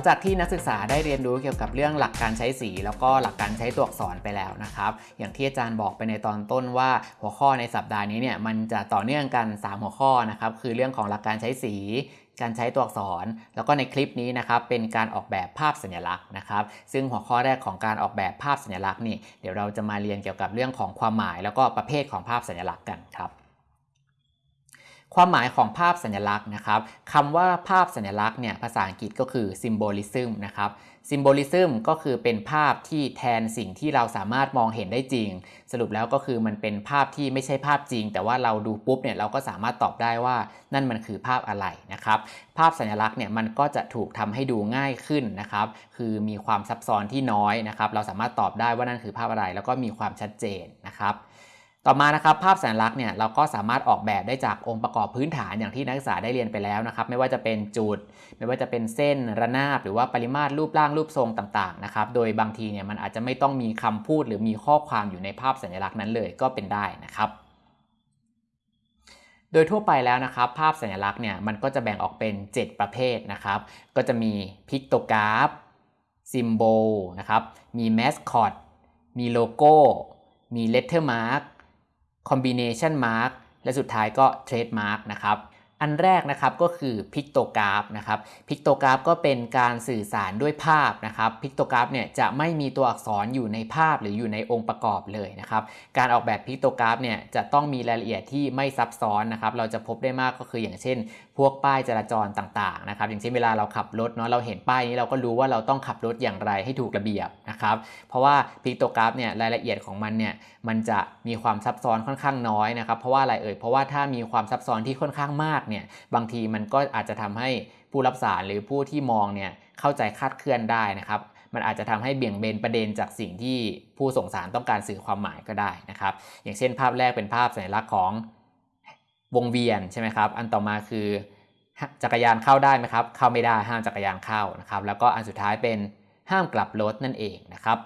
งจากที่นักศึกษาได้เรียนรู้เกี่ยวกับเรื่องหลักการใช้สี แล้วก็หลักการใช้ตัวอักษรไปแล้วนะครับ อย่างที่อาจารย์บอกไปในตอนต้นว่าหัวข้อในสัปดาห์นี้เนี่ยมันจะต่อเนื่องกัน 3 หัวข้อนะครับคือเรื่องของหลักการใช้สีการใช้ตัวอักษร แล้วก็ในคลิปนี้นะครับเป็นการออกแบบภาพสัญลักษณ์นะครับ ซึ่งหัวข้อแรกของการออกแบบภาพสัญลักษณ์นี่เดี๋ยวเราจะมาเรียนเกี่ยวกับเรื่องของความหมาย แล้วก็ประเภทของภาพสัญลักษณ์กันครับ ความหมายของภาพสัญลักษณ์นะครับคำว่าภาพสัญลักษณ์เนี่ยภาษาอังกฤษก็คือ symbolism นะครับ symbolism ก็คือเป็นภาพที่แทนสิ่งที่เราสามารถมองเห็นได้จริง สรุปแล้วก็คือมันเป็นภาพที่ไม่ใช่ภาพจริง แต่ว่าเราดูปุ๊บเนี่ยเราก็สามารถตอบได้ว่านั่นมันคือภาพอะไรนะครับ ภาพสัญลักษณ์เนี่ยมันก็จะถูกทำให้ดูง่ายขึ้นนะครับ คือมีความซับซ้อนที่น้อยนะครับ เราสามารถตอบได้ว่านั่นคือภาพอะไร แล้วก็มีความชัดเจนนะครับ ต่อมานะครับภาพสัญลักษณ์เนี่ยเราก็สามารถออกแบบได้จากองค์ประกอบพื้นฐานอย่างที่นักศึกษาได้เรียนไปแล้วนะครับ ไม่ว่าจะเป็นจุด ไม่ว่าจะเป็นเส้นระนาบ หรือว่าปริมาตรรูปร่างรูปทรงต่างๆนะครับโดยบางทีเนี่ยมันอาจจะไม่ต้องมีคำพูดหรือมีข้อความอยู่ในภาพสัญลักษณ์นั้นเลยก็เป็นได้นะครับโดยทั่วไปแล้วนะครับ ภาพสัญลักษณ์เนี่ยมันก็จะแบ่งออกเป็น 7 ประเภทนะครับ ก็จะมี pictograph symbolนะครับ มีแมสคอตมีโลโก้ มี letter mark combination mark และสุดท้ายก็ trademark นะครับอันแรกนะครับก็คือ pictograph นะครับ pictograph ก็เป็นการสื่อสารด้วยภาพนะครับ pictograph เนี่ยจะไม่มีตัวอักษรอยู่ในภาพหรืออยู่ในองค์ประกอบเลยนะครับการออกแบบ pictograph เนี่ยจะต้องมีรายละเอียดที่ไม่ซับซ้อนนะครับเราจะพบได้มากก็คืออย่างเช่น พวกป้ายจราจรต่างๆนะครับอย่างเช่นเวลาเราขับรถเนาะเราเห็นป้ายนี้เราก็รู้ว่าเราต้องขับรถอย่างไรให้ถูกระเบียบนะครับเพราะว่าพิกโตกราฟเนี่ยรายละเอียดของมันเนี่ยมันจะมีความซับซ้อนค่อนข้างน้อยนะครับเพราะว่าอะไรเอ่ยเพราะว่าถ้ามีความซับซ้อนที่ค่อนข้างมากเนี่ยบางทีมันก็อาจจะทำให้ผู้รับสารหรือผู้ที่มองเนี่ยเข้าใจคาดเคลื่อนได้นะครับมันอาจจะทำให้เบี่ยงเบนประเด็นจากสิ่งที่ผู้ส่งสารต้องการสื่อความหมายก็ได้นะครับอย่างเช่น ภาพแรกเป็นภาพสัญลักษณ์ของ วงเวียนใช่ไหมครับ อันต่อมาคือจักรยานเข้าได้ไหมครับ เข้าไม่ได้ห้ามจักรยานเข้านะครับ แล้วก็อันสุดท้ายเป็นห้ามกลับรถนั่นเองนะครับ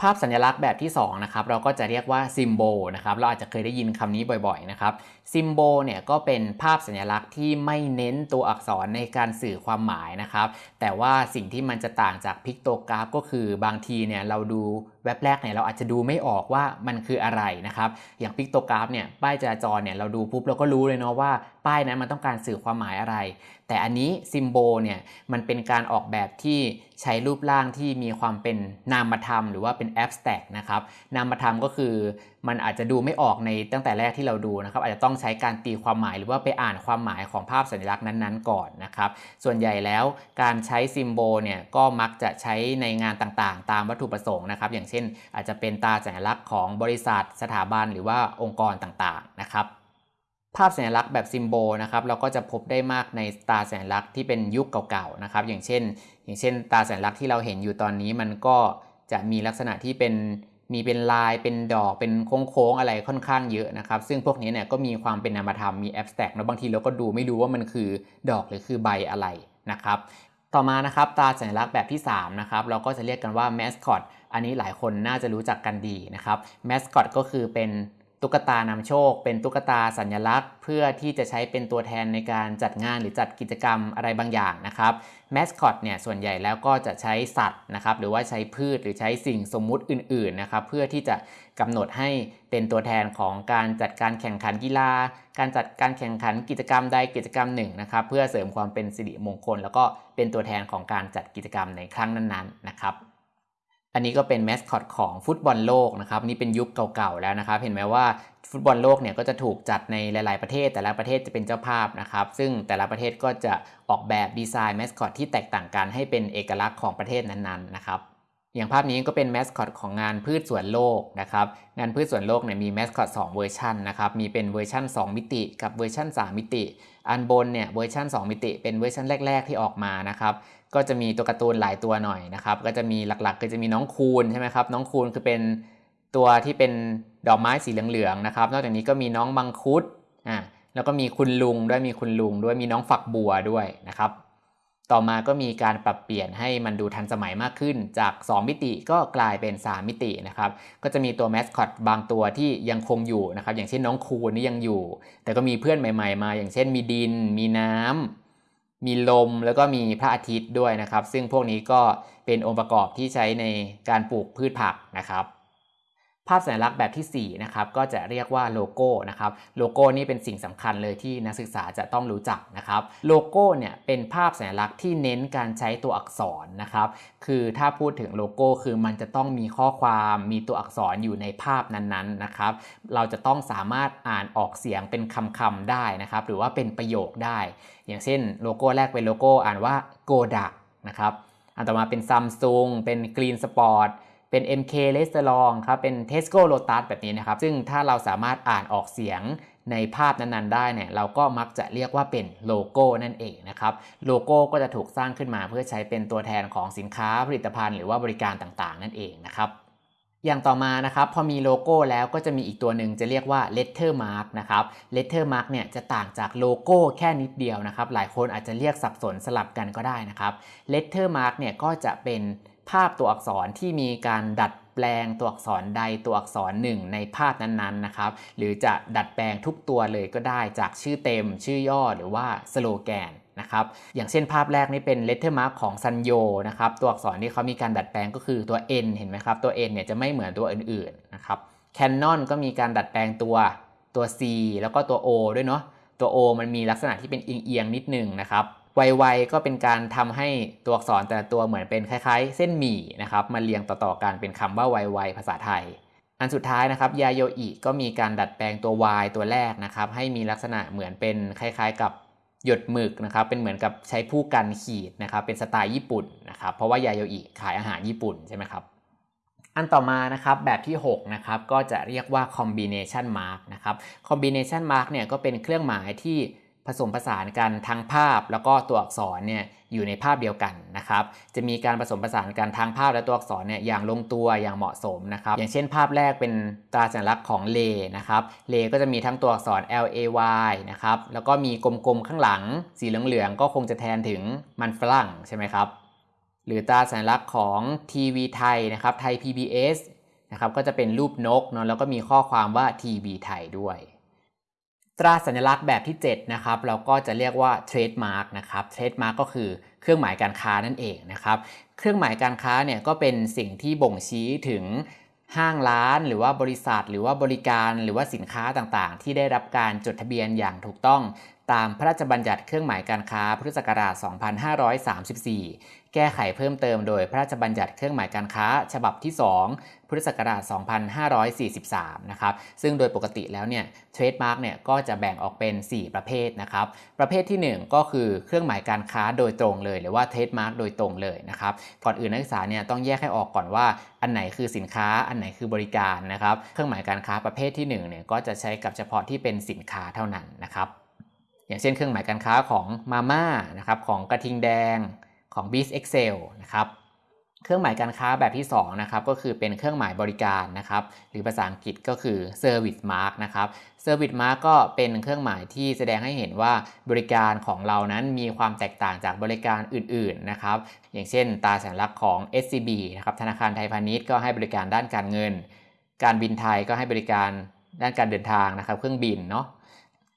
ภาพสัญลักษณ์แบบที่2นะครับเราก็จะเรียกว่า symbol นะครับ เราอาจจะเคยได้ยินคำนี้บ่อยๆนะครับ symbol เนี่ยก็เป็นภาพสัญลักษณ์ที่ไม่เน้นตัวอักษรในการสื่อความหมายนะครับ แต่ว่าสิ่งที่มันจะต่างจาก pictograph ก็คือบางทีเนี่ยเราดูแว็บแรกเนี่ยเราอาจจะดูไม่ออกว่ามันคืออะไรนะครับ อย่าง pictograph เนี่ยป้ายจราจรเนี่ยเราดูปุ๊บเราก็รู้เลยเนาะว่าป้ายนั้นมันต้องการสื่อความหมายอะไร แต่อันนี้ซิมโบลเนี่ยมันเป็นการออกแบบที่ใช้รูปร่างที่มีความเป็นนามธรรม หรือว่าเป็นแอบสแต็กนะครับนามธรรมก็คือ มันอาจจะดูไม่ออกในตั้งแต่แรกที่เราดูนะครับ อาจจะต้องใช้การตีความหมายหรือว่าไปอ่านความหมายของภาพสัญลักษณ์นั้นๆก่อนนะครับ ส่วนใหญ่แล้วการใช้ซิมโบลเนี่ยก็มักจะใช้ในงานต่างๆ ตามวัตถุประสงค์นะครับ อย่างเช่น อาจจะเป็นตาสัญลักษณ์ของบริษัท สถาบันหรือว่าองค์กรต่างๆนะครับภาพสัญลักษณ์แบบซิมโบลนะครับเราก็จะพบได้มากในตาสัญลักษณ์ที่เป็นยุคเก่าๆนะครับอย่างเช่น อย่างเช่น ตาสัญลักษณ์ที่เราเห็นอยู่ตอนนี้มันก็จะมีลักษณะที่เป็น มีเป็นลายเป็นดอกเป็นโค้งๆอะไรค่อนข้างเยอะนะครับ ซึ่งพวกนี้เนี่ยก็มีความเป็นนามธรรมมีแอบสแต็กนะบางทีเราก็ดูไม่รู้ว่ามันคือดอกหรือคือใบอะไรนะครับต่อมานะครับตาสัญลักษณ์แบบที่3นะครับเราก็จะเรียกกันว่าแมสคอตอันนี้หลายคนน่าจะรู้จักกันดีนะครับแมสคอตก็คือเป็น ตุ๊กตานำโชค เป็นตุ๊กตาสัญลักษณ์ เพื่อที่จะใช้เป็นตัวแทนในการจัดงานหรือจัดกิจกรรมอะไรบางอย่างนะครับแมสคอตเนี่ยส่วนใหญ่แล้วก็จะใช้สัตว์นะครับหรือว่าใช้พืชหรือใช้สิ่งสมมุติอื่นๆนะครับเพื่อที่จะกำหนดให้เป็นตัวแทนของการจัดการแข่งขันกีฬา การจัดการแข่งขันกิจกรรมใดกิจกรรมหนึ่งนะครับเพื่อเสริมความเป็นสิริมงคล แล้วก็เป็นตัวแทนของการจัดกิจกรรมในครั้งนั้นๆนะครับ อันนี้ก็เป็นแมสคอตของฟุตบอลโลกนะครับนี่เป็นยุคเก่าๆแล้วนะครับ เห็นไหมว่าฟุตบอลโลกเนี่ยก็จะถูกจัดในหลาย ๆประเทศ แต่ละประเทศจะเป็นเจ้าภาพนะครับ ซึ่งแต่ละประเทศก็จะออกแบบดีไซน์แมสคอตที่แตกต่างกันให้เป็นเอกลักษณ์ของประเทศนั้นๆนะครับ อย่างภาพนี้ก็เป็นแมสคอตของงานพืชสวนโลกนะครับงานพืชสวนโลกเนี่ยมีแมสคอต2เวอร์ชันนะครับมีเป็นเวอร์ชัน2 มิติ กับเวอร์ชัน3 มิติ อันบนเนี่ยเวอร์ชัน2 มิติ เป็นเวอร์ชันแรก ๆ ที่ออกมานะครับก็จะมีตัวการ์ตูนหลายตัวหน่อยนะครับก็จะมีหลักๆ ก็จะมีน้องคูนใช่ไหมครับน้องคูนคือเป็นตัวที่เป็นดอกไม้สีเหลืองๆนะครับนอกจากนี้ก็มีน้องมังคุดอ่าแล้วก็มีคุณลุงด้วยมีคุณลุงด้วยมีน้องฝักบัวด้วยนะครับ ต่อมาก็มีการปรับเปลี่ยนให้มันดูทันสมัยมากขึ้น จาก 2 มิติก็กลายเป็น 3 มิตินะครับ ก็จะมีตัวแมสคอตบางตัวที่ยังคงอยู่นะครับ อย่างเช่นน้องคูนนี่ยังอยู่ แต่ก็มีเพื่อนใหม่ ๆ มา อย่างเช่นมีดิน มีน้ำมีลม แล้วก็มีพระอาทิตย์ด้วยนะครับ ซึ่งพวกนี้ก็เป็นองค์ประกอบที่ใช้ในการปลูกพืชผักนะครับ ภาพสัญลักษณ์แบบที่ 4 นะครับ ก็จะเรียกว่าโลโก้นะครับ โลโก้นี่เป็นสิ่งสำคัญเลยที่นักศึกษาจะต้องรู้จักนะครับ โลโก้เนี่ยเป็นภาพสัญลักษณ์ที่เน้นการใช้ตัวอักษรนะครับ คือถ้าพูดถึงโลโก้คือมันจะต้องมีข้อความมีตัวอักษรอยู่ในภาพนั้นๆนะครับ เราจะต้องสามารถอ่านออกเสียงเป็นคำๆได้นะครับ หรือว่าเป็นประโยคได้ อย่างเช่น โลโก้แรกเป็นโลโก้อ่านว่าโกดักนะครับ อันต่อมาเป็นซัมซุงเป็น Green Spot เป็น MK r e s t a u r a n t ครับ เป็น Tesco Lotus แบบนี้นะครับ ซึ่งถ้าเราสามารถอ่านออกเสียงในภาพนั้นๆ ได้เนี่ยเราก็มักจะเรียกว่าเป็นโลโก้นั่นเองนะครับโลโก้ก็จะถูกสร้างขึ้นมาเพื่อใช้เป็นตัวแทนของสินค้าผลิตภัณฑ์ หรือว่าบริการต่างๆ นั่นเองนะครับอย่างต่อมานะครับพอมีโลโก้แล้วก็จะมีอีกตัวหนึ่งจะเรียกว่า letter mark นะครับ letter mark เนี่ยจะต่างจากโลโก้แค่นิดเดียวนะครับ หลายคนอาจจะเรียกสับสนสลับกันก็ได้นะครับ letter mark เนี่ยก็จะเป็น ภาพตัวอักษรที่มีการดัดแปลงตัวอักษรใดตัวอักษรหนึ่งในภาพนั้นๆนะครับ หรือจะดัดแปลงทุกตัวเลยก็ได้จากชื่อเต็ม ชื่อย่อหรือว่าสโลแกนนะครับอย่างเช่นภาพแรกนี่เป็น letter mark ของ Sanyoนะครับตัวอักษรที่เขามีการดัดแปลงก็คือตัว N เห็นไหมครับตัว N เนี่ยจะไม่เหมือนตัวอื่นๆนะครับแคนนอนก็มีการดัดแปลงตัวตัว C แล้วก็ตัว O ด้วยเนาะตัว O มันมีลักษณะที่เป็นเอียงๆนิดนึงนะครับ ไวๆก็เป็นการทำให้ตัวอักษรแต่ละตัวเหมือนเป็นคล้ายๆ เส้นหมี่นะครับมาเรียงต่อๆกันเป็นคำว่าไวๆภาษาไทย อันสุดท้ายนะครับยาโยอิก็มีการดัดแปลงตัว Y ตัวแรกนะครับให้มีลักษณะเหมือนเป็นคล้ายๆ กับหยดหมึกนะครับเป็นเหมือนกับใช้ผู้กันขีดนะครับเป็นสไตล์ญี่ปุ่นนะครับเพราะว่ายาโยอิขายอาหารญี่ปุ่นใช่ไหมครับอันต่อมานะครับแบบที่6นะครับก็จะเรียกว่า combination mark นะครับ combination mark เนี่ยก็เป็นเครื่องหมายที่ ผสมผสานกันทั้งภาพแล้วก็ตัวอักษรเนี่ยอยู่ในภาพเดียวกันนะครับ จะมีการผสมผสานกันทั้งภาพและตัวอักษรเนี่ยอย่างลงตัวอย่างเหมาะสมนะครับ อย่างเช่นภาพแรกเป็นตราสัญลักษณ์ของเลนะครับ เลย์ก็จะมีทั้งตัวอักษร L A Y นะครับ แล้วก็มีกลมๆข้างหลัง สีเหลืองๆก็คงจะแทนถึงมันฝรั่งใช่ไหมครับ หรือตราสัญลักษณ์ของทีวีไทยนะครับ ไทย PBS นะครับ ก็จะเป็นรูปนกเนาะ แล้วก็มีข้อความว่าทีวีไทยด้วย ตราสัญลักษณ์แบบที่ 7 นะครับ เราก็จะเรียกว่า trademark นะครับ trademark ก็คือเครื่องหมายการค้านั่นเองนะครับ เครื่องหมายการค้าเนี่ยก็เป็นสิ่งที่บ่งชี้ถึงห้างร้านหรือว่าบริษัท หรือว่าบริการหรือว่าสินค้าต่างๆ ที่ได้รับการจดทะเบียนอย่างถูกต้อง ตามพระราชบัญญัติเครื่องหมายการค้าพุทธศักราช 2534 แก้ไขเพิ่มเติมโดยพระราชบัญญัติเครื่องหมายการค้า ฉบับที่ 2 พุทธศักราช 2543 นะครับ ซึ่งโดยปกติแล้วเนี่ย trademark เนี่ยก็จะแบ่งออกเป็น 4 ประเภทนะครับ ประเภทที่ 1 ก็คือเครื่องหมายการค้าโดยตรงเลย หรือว่า trademark โดยตรงเลยนะครับ ก่อนอื่นนักศึกษาเนี่ยต้องแยกให้ออกก่อนว่าอันไหนคือสินค้า อันไหนคือบริการนะครับ เครื่องหมายการค้าประเภทที่1เนี่ยก็จะใช้กับเฉพาะที่เป็นสินค้าเท่านั้นนะครับ อย่างเช่น เครื่องหมายการค้าของมาม่านะครับของกระทิงแดง ของ b เ a ็ Excel นะครับเครื่องหมายการค้าแบบที่2นะครับก็คือเป็นเครื่องหมายบริการนะครับหรือภาษาอังกฤษก็คือ Service Mark นะครับ Service Mark ก็เป็นเครื่องหมายที่แสดงให้เห็นว่าบริการของเรานั้นมีความแตกต่างจากบริการอื่นๆนะครับอย่างเช่น ตาสัญลักษณ์ของ SCB นะครับธนาคารไทยพาณิชย์ก็ให้บริการด้านการเงิน การบินไทยก็ให้บริการด้านการเดินทางนะครับ เครื่องบินเนาะ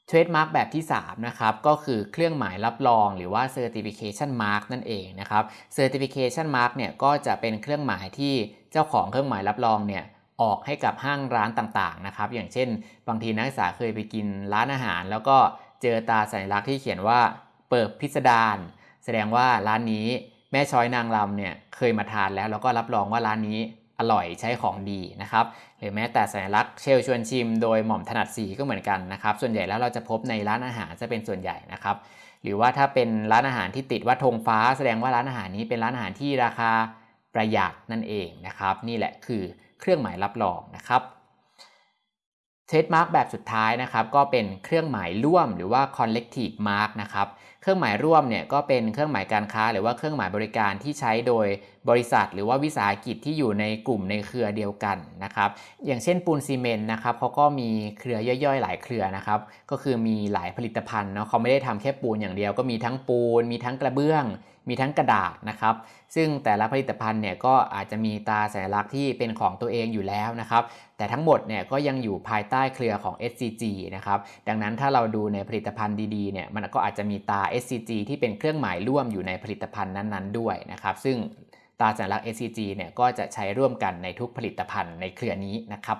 เทรดมาร์กแบบที่ 3 นะครับ ก็คือเครื่องหมายรับรองหรือว่า Certification Mark นั่นเองนะครับ Certification Mark เนี่ยก็จะเป็นเครื่องหมายที่เจ้าของเครื่องหมายรับรองเนี่ยออกให้กับห้างร้านต่างๆนะครับ อย่างเช่น บางทีนักศึกษาเคยไปกินร้านอาหาร แล้วก็เจอตาสัญลักษณ์ที่เขียนว่าเปิดพิสดารแสดงว่าร้านนี้แม่ช้อยนางรำเนี่ยเคยมาทานแล้ว แล้วก็รับรองว่าร้านนี้ อร่อยใช้ของดีนะครับหรือแม้แต่สัญลักษณ์เชลชวนชิมโดยหม่อมถนัดสีก็เหมือนกันนะครับส่วนใหญ่แล้วเราจะพบในร้านอาหารจะเป็นส่วนใหญ่นะครับหรือว่าถ้าเป็นร้านอาหารที่ติดว่าธงฟ้า แสดงว่าร้านอาหารนี้เป็นร้านอาหารที่ราคาประหยัดนั่นเองนะครับ นี่แหละคือเครื่องหมายรับรองนะครับ trademark แบบสุดท้ายนะครับก็เป็นเครื่องหมายร่วมหรือว่า collective mark นะครับ เครื่องหมายร่วมเนี่ยก็เป็นเครื่องหมายการค้า หรือว่าเครื่องหมายบริการที่ใช้โดยบริษัท หรือว่าวิสาหกิจที่อยู่ในกลุ่มในเครือเดียวกันนะครับ อย่างเช่นปูนซีเมนต์นะครับเขาก็มีเครือย่อยๆ หลายเครือนะครับ ก็คือมีหลายผลิตภัณฑ์เนาะเขาไม่ได้ทำแค่ปูนอย่างเดียว ก็มีทั้งปูน มีทั้งกระเบื้อง มีทั้งกระดาษนะครับ ซึ่งแต่ละผลิตภัณฑ์เนี่ยก็อาจจะมีตาสัญลักษณ์ที่เป็นของตัวเองอยู่แล้วนะครับ แต่ทั้งหมดเนี่ยก็ยังอยู่ภายใต้เครือของ SCG นะครับ ดังนั้นถ้าเราดูในผลิตภัณฑ์ดีๆเนี่ยมันก็อาจจะมีตา SCG ที่เป็นเครื่องหมายร่วมอยู่ในผลิตภัณฑ์นั้นๆ ด้วยนะครับ ซึ่งตราสัญลักษณ์ SCG เนี่ยก็จะใช้ร่วมกันในทุกผลิตภัณฑ์ในเครือนี้นะครับ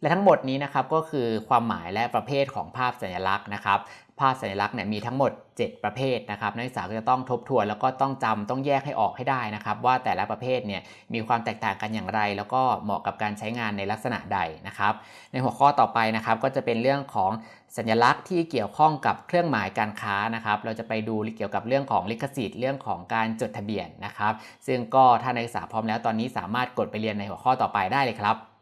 และทั้งหมดนี้นะครับก็คือความหมายและประเภทของภาพสัญลักษณ์นะครับ ภาพสัญลักษณ์เนี่ยมีทั้งหมด 7 ประเภทนะครับนักศึกษาก็จะต้องทบทวนแล้วก็ต้องจำต้องแยกให้ออกให้ได้นะครับว่าแต่ละประเภทเนี่ยมีความแตกต่างกันอย่างไร แล้วก็เหมาะกับการใช้งานในลักษณะใดนะครับ ในหัวข้อต่อไปนะครับก็จะเป็นเรื่องของสัญลักษณ์ที่เกี่ยวข้องกับเครื่องหมายการค้านะครับเราจะไปดูเกี่ยวกับเรื่องของลิขสิทธิ์เรื่องของการจดทะเบียนนะครับ ซึ่งก็ถ้านักศึกษาพร้อมแล้วตอนนี้สามารถกดไปเรียนในหัวข้อต่อไปได้เลยครับ